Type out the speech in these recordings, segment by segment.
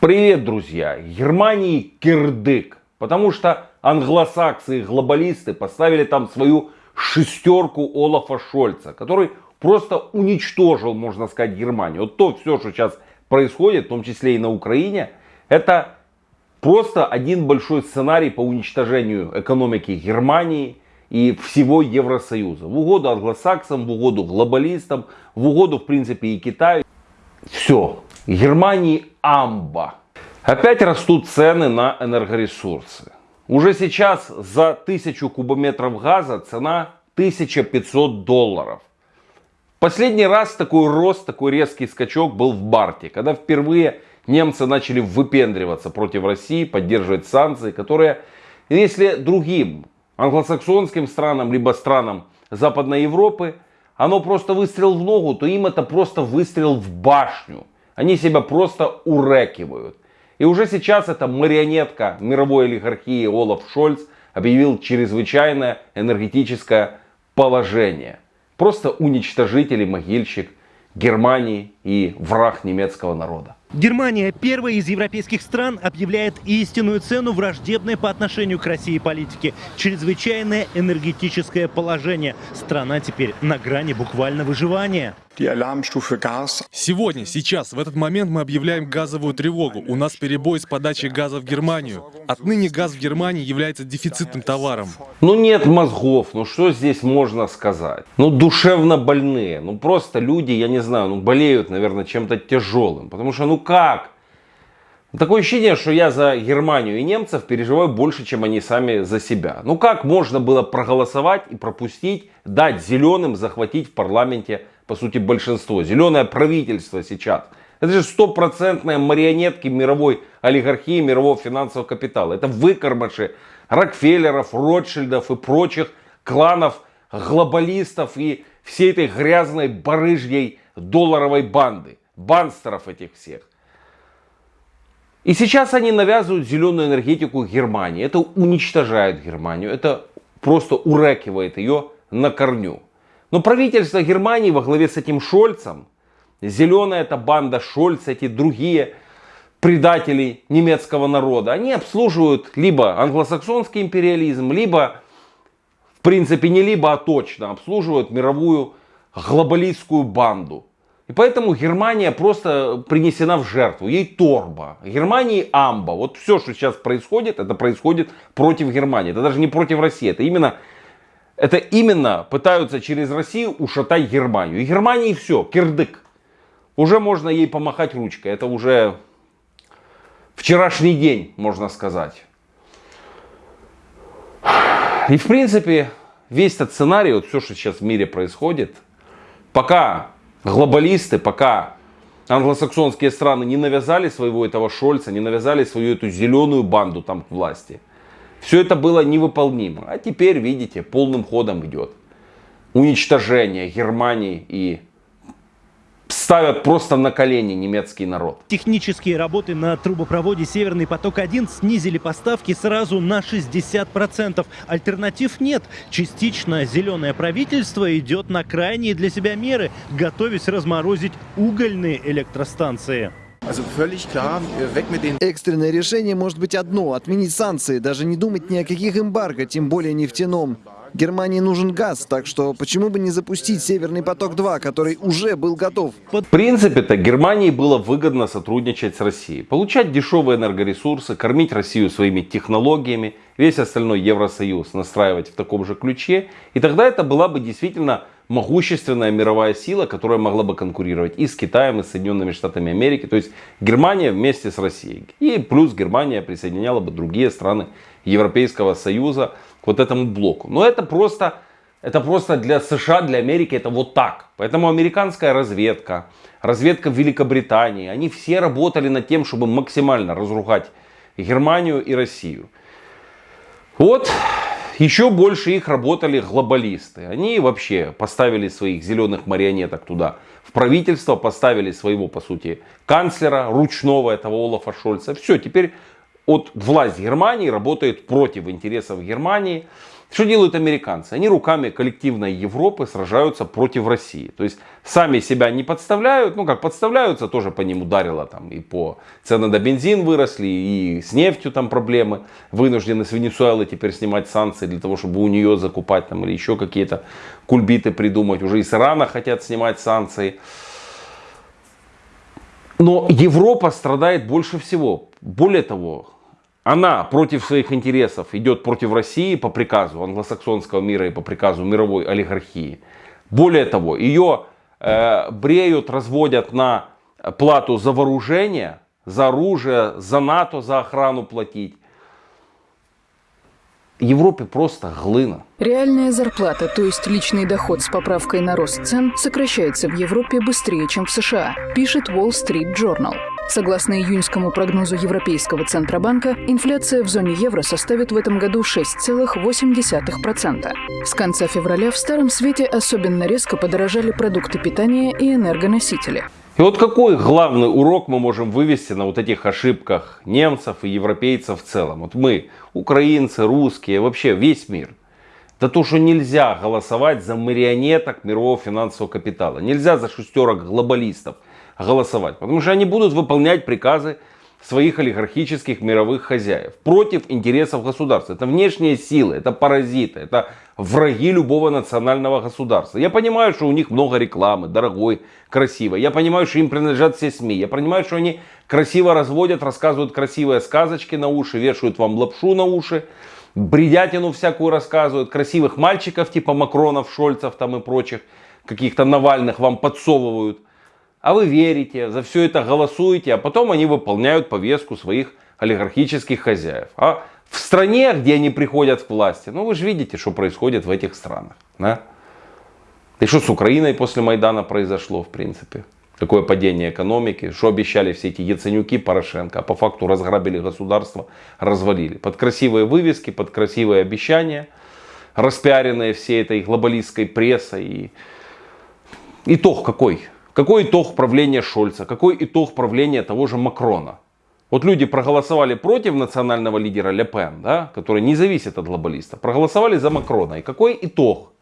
Привет, друзья! Германии кирдык, потому что англосаксы и глобалисты поставили там свою шестерку Олафа Шольца, который просто уничтожил, можно сказать, Германию. Вот то все, что сейчас происходит, в том числе и на Украине, это просто один большой сценарий по уничтожению экономики Германии и всего Евросоюза. В угоду англосаксам, в угоду глобалистам, в угоду, в принципе, и Китаю. Все. Германии амба. Опять растут цены на энергоресурсы. Уже сейчас за 1000 кубометров газа цена 1500 долларов. Последний раз такой рост, такой резкий скачок был в Барте, когда впервые немцы начали выпендриваться против России, поддерживать санкции, которые, если другим англосаксонским странам, либо странам Западной Европы, оно просто выстрел в ногу, то им это просто выстрел в башню. Они себя просто урекивают. И уже сейчас эта марионетка мировой олигархии Олаф Шольц объявил чрезвычайное энергетическое положение. Просто уничтожитель и могильщик Германии и враг немецкого народа. Германия, первая из европейских стран, объявляет истинную цену враждебной по отношению к России политики. Чрезвычайное энергетическое положение. Страна теперь на грани буквально выживания. Сегодня, сейчас, в этот момент мы объявляем газовую тревогу. У нас перебой с подачей газа в Германию. Отныне газ в Германии является дефицитным товаром. Ну нет мозгов, ну что здесь можно сказать? Ну душевно больные, ну просто люди, я не знаю, ну болеют, наверное, чем-то тяжелым. Потому что, ну как? Такое ощущение, что я за Германию и немцев переживаю больше, чем они сами за себя. Ну как можно было проголосовать и пропустить, дать зеленым захватить в парламенте, по сути, большинство? Зеленое правительство сейчас. Это же стопроцентные марионетки мировой олигархии, мирового финансового капитала. Это выкормыши Рокфеллеров, Ротшильдов и прочих кланов, глобалистов и всей этой грязной барыжьей долларовой банды. Банстеров этих всех. И сейчас они навязывают зеленую энергетику Германии. Это уничтожает Германию. Это просто урекивает ее на корню. Но правительство Германии во главе с этим Шольцем, зеленая эта банда Шольца, эти другие предатели немецкого народа, они обслуживают либо англосаксонский империализм, либо, в принципе, не либо, а точно обслуживают мировую глобалистскую банду. И поэтому Германия просто принесена в жертву. Ей торба. Германии амба. Вот все, что сейчас происходит, это происходит против Германии. Это даже не против России. Это именно, это именно пытаются через Россию ушатать Германию. И Германии все, кирдык. Уже можно ей помахать ручкой. Это уже вчерашний день, можно сказать. И в принципе, весь этот сценарий, вот все, что сейчас в мире происходит, пока глобалисты, пока англосаксонские страны не навязали своего этого Шольца, не навязали свою эту зеленую банду там к власти, все это было невыполнимо. А теперь, видите, полным ходом идет уничтожение Германии и ставят просто на колени немецкий народ. Технические работы на трубопроводе «Северный поток-1» снизили поставки сразу на 60%. Альтернатив нет. Частично зеленое правительство идет на крайние для себя меры, готовясь разморозить угольные электростанции. Экстренное решение может быть одно – отменить санкции, даже не думать ни о каких эмбарго, тем более нефтяном. Германии нужен газ, так что почему бы не запустить Северный поток-2, который уже был готов? В принципе-то Германии было выгодно сотрудничать с Россией. Получать дешевые энергоресурсы, кормить Россию своими технологиями, весь остальной Евросоюз настраивать в таком же ключе. И тогда это была бы действительно могущественная мировая сила, которая могла бы конкурировать и с Китаем, и с Соединенными Штатами Америки. То есть Германия вместе с Россией. И плюс Германия присоединяла бы другие страны Европейского Союза к вот этому блоку. Но это просто, это просто для США, для Америки это вот так. Поэтому американская разведка, разведка Великобритании, они все работали над тем, чтобы максимально разругать Германию и Россию. Вот еще больше их работали глобалисты. Они вообще поставили своих зеленых марионеток туда в правительство, поставили своего, по сути, канцлера ручного этого Олафа Шольца. Все, теперь от власть Германии работает против интересов Германии. Что делают американцы? Они руками коллективной Европы сражаются против России. То есть сами себя не подставляют, ну как подставляются, тоже по ним ударило там и по цены на бензин выросли, и с нефтью там проблемы. Вынуждены с Венесуэлы теперь снимать санкции для того, чтобы у нее закупать там или еще какие-то кульбиты придумать. Уже из Ирана хотят снимать санкции. Но Европа страдает больше всего. Более того, она против своих интересов идет против России по приказу англосаксонского мира и по приказу мировой олигархии. Более того, ее э, бреют, разводят на плату за вооружение, за оружие, за НАТО, за охрану платить. Европе просто глына. Реальная зарплата, то есть личный доход с поправкой на рост цен, сокращается в Европе быстрее, чем в США, пишет Wall Street Journal. Согласно июньскому прогнозу Европейского Центробанка, инфляция в зоне евро составит в этом году 6,8%. С конца февраля в Старом Свете особенно резко подорожали продукты питания и энергоносители. И вот какой главный урок мы можем вывести на вот этих ошибках немцев и европейцев в целом? Вот мы, украинцы, русские, вообще весь мир. Да то, что нельзя голосовать за марионеток мирового финансового капитала. Нельзя за шестерок глобалистов голосовать. Потому что они будут выполнять приказы своих олигархических мировых хозяев против интересов государства. Это внешние силы, это паразиты, это враги любого национального государства. Я понимаю, что у них много рекламы, дорогой, красивой. Я понимаю, что им принадлежат все СМИ. Я понимаю, что они красиво разводят, рассказывают красивые сказочки на уши, вешают вам лапшу на уши, бредятину всякую рассказывают, красивых мальчиков типа Макронов, Шольцев там и прочих, каких-то Навальных вам подсовывают. А вы верите, за все это голосуете, а потом они выполняют повестку своих олигархических хозяев. А в стране, где они приходят к власти, ну вы же видите, что происходит в этих странах. Да? И что с Украиной после Майдана произошло, в принципе? Какое падение экономики, что обещали все эти Яценюки, Порошенко, а по факту разграбили государство, развалили. Под красивые вывески, под красивые обещания, распиаренные всей этой глобалистской прессой. И итог какой? Какой итог правления Шольца? Какой итог правления того же Макрона? Вот люди проголосовали против национального лидера Ле Пен, да, который не зависит от глобалиста. Проголосовали за Макрона. И какой итог?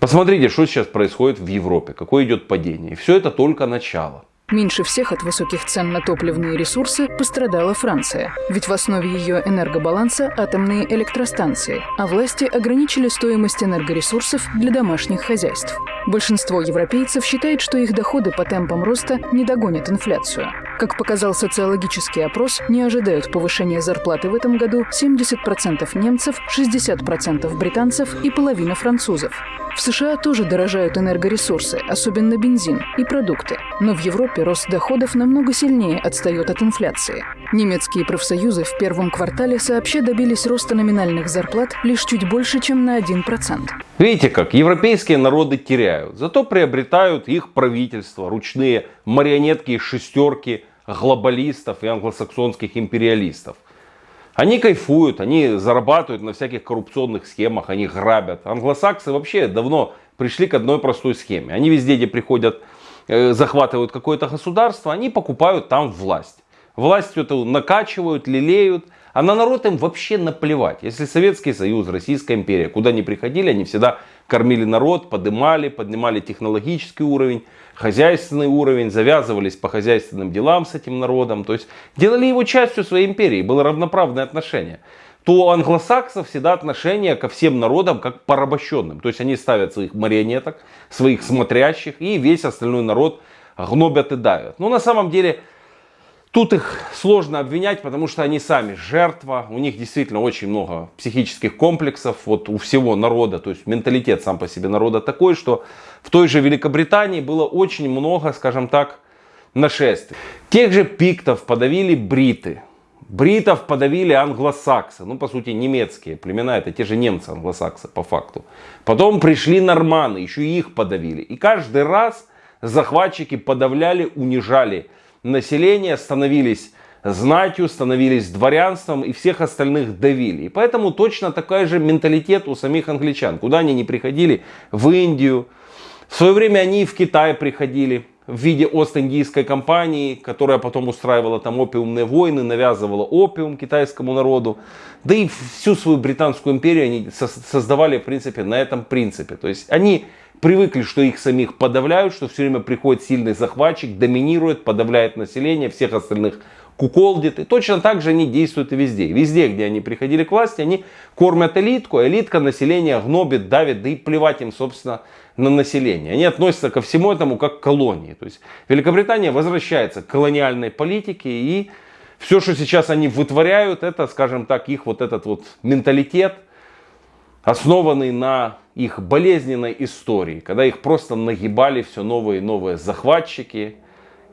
Посмотрите, что сейчас происходит в Европе, какое идет падение. И все это только начало. Меньше всех от высоких цен на топливные ресурсы пострадала Франция. Ведь в основе ее энергобаланса атомные электростанции, а власти ограничили стоимость энергоресурсов для домашних хозяйств. Большинство европейцев считает, что их доходы по темпам роста не догонят инфляцию. Как показал социологический опрос, не ожидают повышения зарплаты в этом году 70% немцев, 60% британцев и половина французов. В США тоже дорожают энергоресурсы, особенно бензин и продукты. Но в Европе рост доходов намного сильнее отстает от инфляции. Немецкие профсоюзы в первом квартале сообща добились роста номинальных зарплат лишь чуть больше, чем на 1%. Видите как, европейские народы теряют, зато приобретают их правительства, ручные марионетки и шестерки глобалистов и англосаксонских империалистов. Они кайфуют, они зарабатывают на всяких коррупционных схемах, они грабят. Англосаксы вообще давно пришли к одной простой схеме. Они везде, где приходят, захватывают какое-то государство, они покупают там власть. Власть эту накачивают, лелеют, а на народ им вообще наплевать. Если Советский Союз, Российская империя, куда ни приходили, они всегда кормили народ, поднимали, поднимали технологический уровень, хозяйственный уровень, завязывались по хозяйственным делам с этим народом. То есть делали его частью своей империи, было равноправное отношение. То у англосаксов всегда отношение ко всем народам как порабощенным. То есть они ставят своих марионеток, своих смотрящих, и весь остальной народ гнобят и давят. Но на самом деле Тут их сложно обвинять, потому что они сами жертва, у них действительно очень много психических комплексов, вот у всего народа, то есть менталитет сам по себе народа такой, что в той же Великобритании было очень много, скажем так, нашествий. Тех же пиктов подавили бриты, бритов подавили англосаксы, ну по сути немецкие племена, это те же немцы англосаксы по факту. Потом пришли норманы, еще и их подавили. И каждый раз захватчики подавляли, унижали населения становились знатью, становились дворянством и всех остальных давили. И поэтому точно такой же менталитет у самих англичан. Куда они не приходили, в Индию. В свое время они и в Китай приходили. В виде Ост-Индийской компании, которая потом устраивала там опиумные войны, навязывала опиум китайскому народу. Да и всю свою британскую империю они создавали, в принципе, на этом принципе. То есть они привыкли, что их самих подавляют, что все время приходит сильный захватчик, доминирует, подавляет население, всех остальных куколдит. И точно так же они действуют и везде. Везде, где они приходили к власти, они кормят элитку, а элитка население гнобит, давит, да и плевать им, собственно, на население. Они относятся ко всему этому как к колонии. То есть Великобритания возвращается к колониальной политике и все, что сейчас они вытворяют, это, скажем так, их вот этот вот менталитет, основанный на их болезненной истории, когда их просто нагибали все новые и новые захватчики,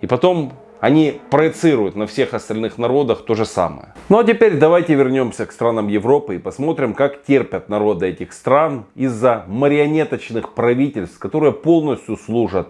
и потом они проецируют на всех остальных народах то же самое. Ну а теперь давайте вернемся к странам Европы и посмотрим, как терпят народы этих стран из-за марионеточных правительств, которые полностью служат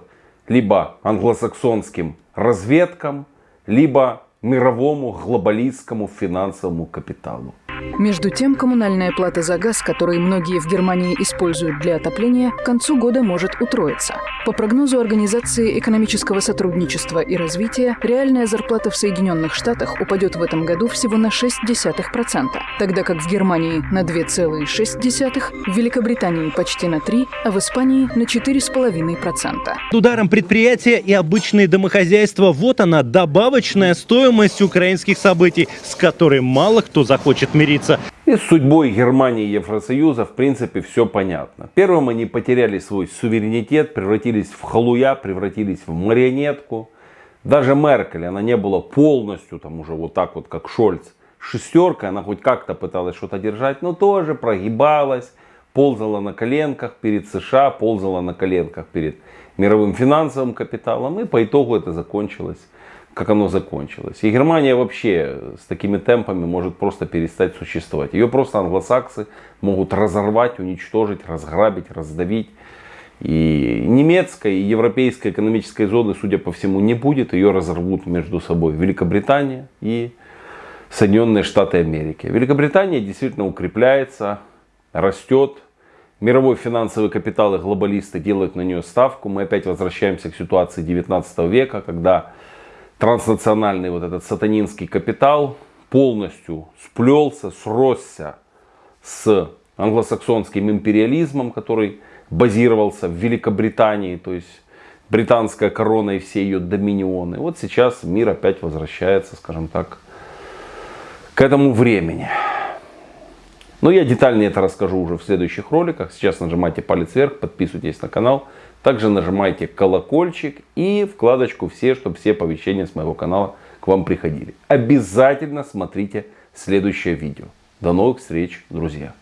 либо англосаксонским разведкам, либо мировому глобалистскому финансовому капиталу. Между тем, коммунальная плата за газ, который многие в Германии используют для отопления, к концу года может утроиться. По прогнозу Организации экономического сотрудничества и развития, реальная зарплата в Соединенных Штатах упадет в этом году всего на 0,6%, тогда как в Германии на 2,6%, в Великобритании почти на 3%, а в Испании на 4,5%. Ударом предприятия и обычные домохозяйства – вот она, добавочная стоимость украинских событий, с которой мало кто захочет мириться смириться. И с судьбой Германии и Евросоюза в принципе все понятно. Первым они потеряли свой суверенитет, превратились в халуя, превратились в марионетку. Даже Меркель, она не была полностью там уже вот так вот, как Шольц. Шестерка, она хоть как-то пыталась что-то держать, но тоже прогибалась, ползала на коленках перед США, ползала на коленках перед мировым финансовым капиталом. И по итогу это закончилось как оно закончилось. И Германия вообще с такими темпами может просто перестать существовать. Ее просто англосаксы могут разорвать, уничтожить, разграбить, раздавить. И немецкой, и европейской экономической зоны, судя по всему, не будет. Ее разорвут между собой Великобритания и Соединенные Штаты Америки. Великобритания действительно укрепляется, растет. Мировой финансовый капитал и глобалисты делают на нее ставку. Мы опять возвращаемся к ситуации 19 века, когда транснациональный вот этот сатанинский капитал полностью сплелся, сросся с англосаксонским империализмом, который базировался в Великобритании, то есть британская корона и все ее доминионы. Вот сейчас мир опять возвращается, скажем так, к этому времени. Но я детальнее это расскажу уже в следующих роликах. Сейчас нажимайте палец вверх, подписывайтесь на канал. Также нажимайте колокольчик и вкладочку «Все», чтобы все оповещения с моего канала к вам приходили. Обязательно смотрите следующее видео. До новых встреч, друзья!